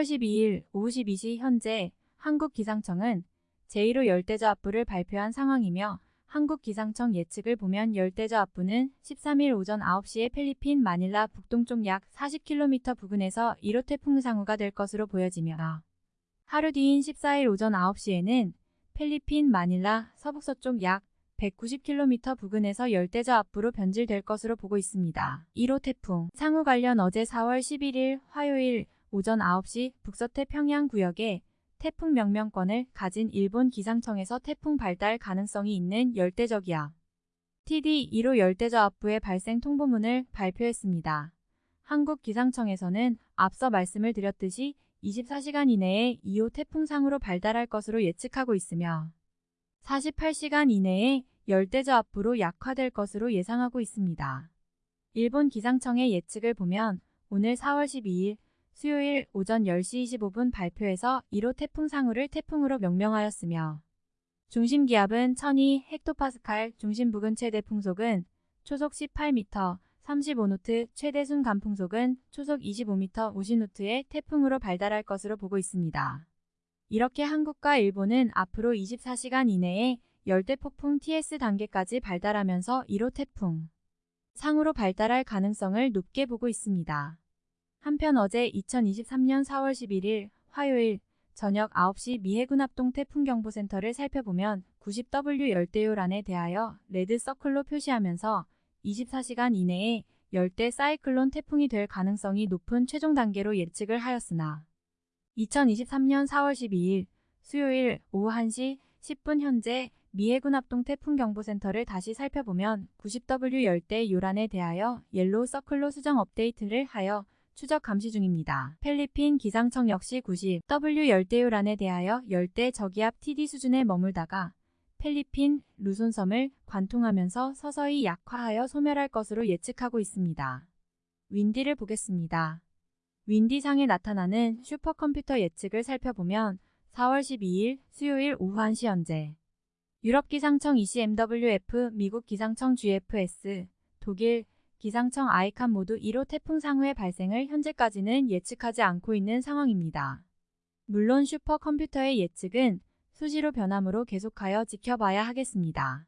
4월 12일 오후 12시 현재 한국기상청은 제1호 열대저압부를 발표한 상황이며 한국기상청 예측을 보면 열대저압부는 13일 오전 9시에 필리핀 마닐라 북동쪽 약 40km 부근에서 1호 태풍 상우가 될 것으로 보여지며 하루 뒤인 14일 오전 9시에는 필리핀 마닐라 서북서쪽 약 190km 부근에서 열대저압부로 변질될 것으로 보고 있습니다. 1호 태풍 상우 관련 어제 4월 11일 화요일 오전 9시 북서태 평양 구역에 태풍 명명권을 가진 일본 기상청에서 태풍 발달 가능성이 있는 열대적이야. TD 1호 열대저압부의 발생 통보문을 발표했습니다. 한국기상청에서는 앞서 말씀을 드렸듯이 24시간 이내에 2호 태풍상으로 발달할 것으로 예측하고 있으며 48시간 이내에 열대저압부로 약화될 것으로 예상하고 있습니다. 일본 기상청의 예측을 보면 오늘 4월 12일 수요일 오전 10시 25분 발표에서 1호 태풍 상우를 태풍으로 명명하였으며 중심 기압은 1002 헥토파스칼, 중심 부근 최대 풍속은 초속 18m, 35노트, 최대 순간 풍속은 초속 25m 50노트의 태풍으로 발달할 것으로 보고 있습니다. 이렇게 한국과 일본은 앞으로 24시간 이내에 열대 폭풍 TS 단계까지 발달하면서 1호 태풍 상으로 발달할 가능성을 높게 보고 있습니다. 한편 어제 2023년 4월 11일 화요일 저녁 9시 미해군 합동 태풍경보센터를 살펴보면 90W 열대요란에 대하여 레드 서클로 표시하면서 24시간 이내에 열대 사이클론 태풍이 될 가능성이 높은 최종 단계로 예측을 하였으나 2023년 4월 12일 수요일 오후 1시 10분 현재 미해군 합동 태풍경보센터를 다시 살펴보면 90W 열대 요란에 대하여 yellow circle로 수정 업데이트를 하여 추적 감시 중입니다. 필리핀 기상청 역시 90W 열대요란에 대하여 열대 저기압 TD 수준에 머물다가 필리핀 루손섬을 관통하면서 서서히 약화하여 소멸할 것으로 예측하고 있습니다. 윈디를 보겠습니다. 윈디상에 나타나는 슈퍼컴퓨터 예측을 살펴보면 4월 12일 수요일 오후 1시 현재 유럽 기상청 ECMWF, 미국 기상청 GFS, 독일 기상청 아이칸 모두 1호 태풍 상후의 발생을 현재까지는 예측하지 않고 있는 상황입니다. 물론 슈퍼컴퓨터의 예측은 수시로 변함으로 계속하여 지켜봐야 하겠습니다.